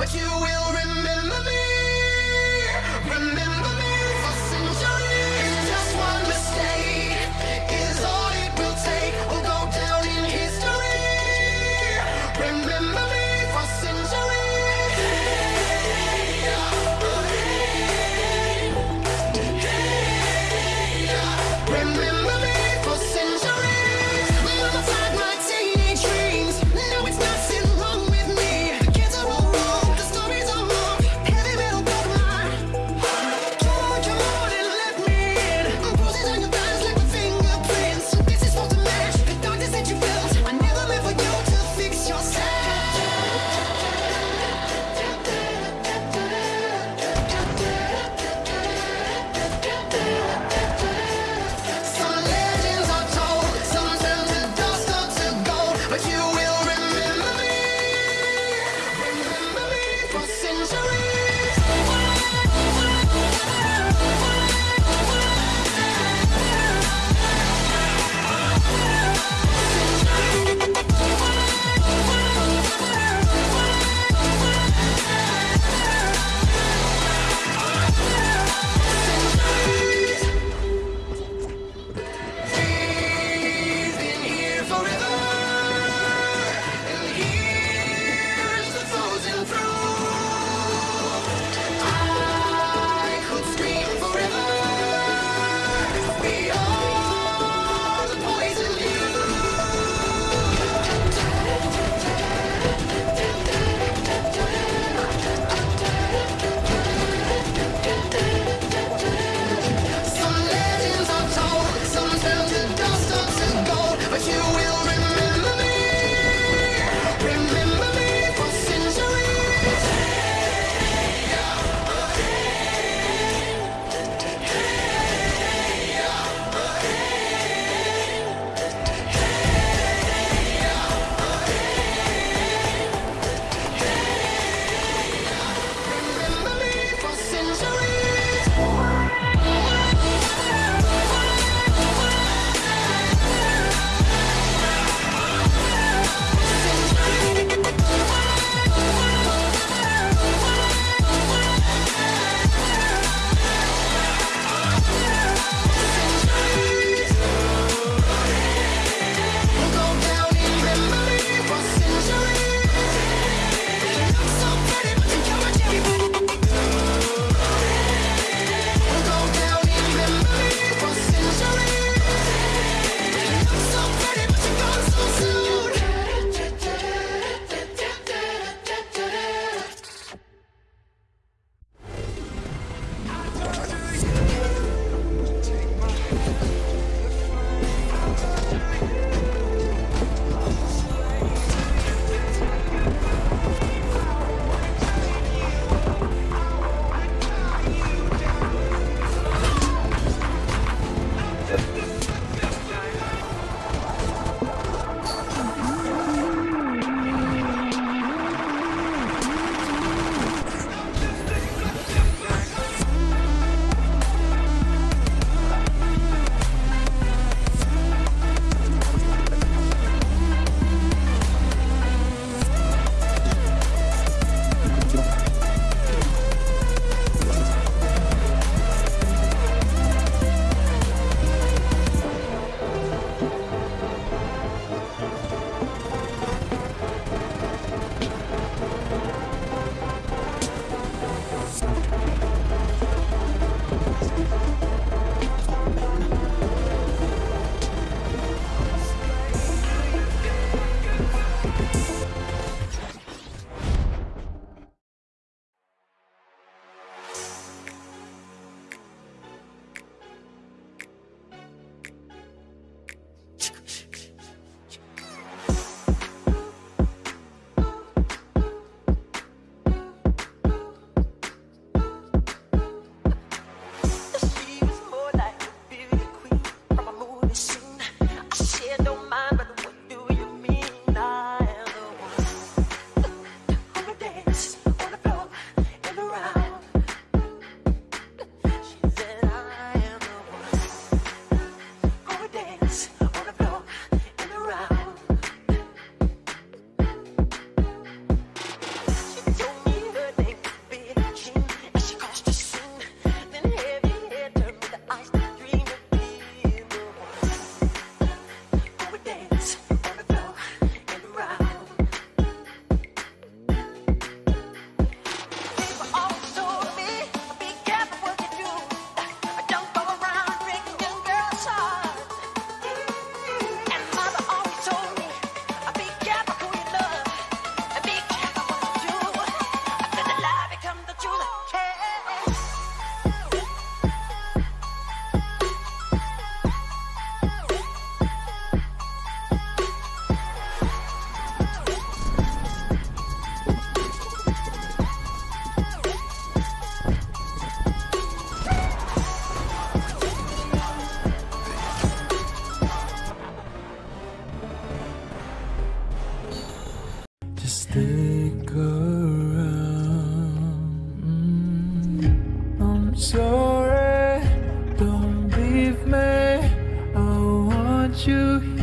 but you will remember me. worry, don't leave me. I want you